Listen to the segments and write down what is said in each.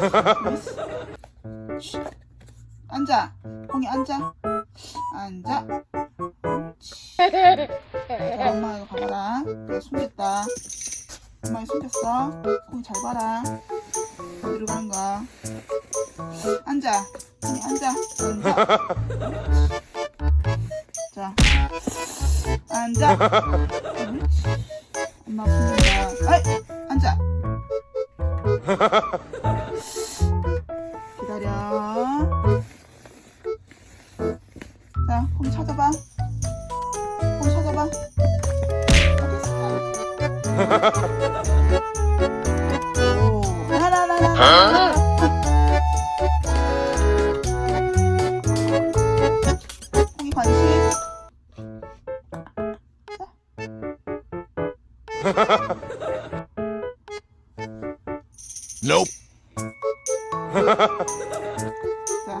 Hello! 앉아. 공이 앉아. 앉아. 자, 엄마 이거 봐봐라. 내가 숨겼다. 엄마 숨겼어. 공이 잘 봐라. 어디로 가는 거야? 앉아. 공이 앉아. 앉아. 자. 앉아. 찾아봐. 공 찾아봐. 어딨어? 오, 하나 하나 하나. 공이 관심. Nope. 자,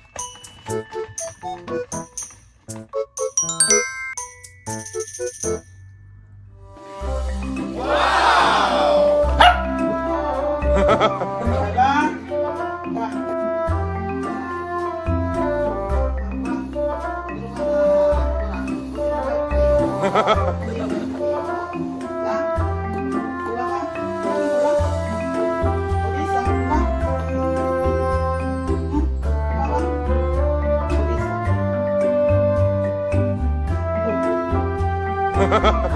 봐.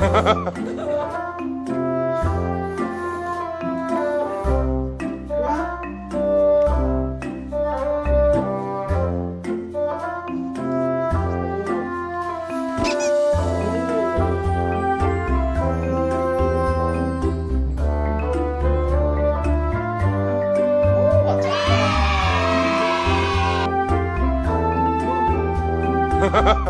Ha ha ha!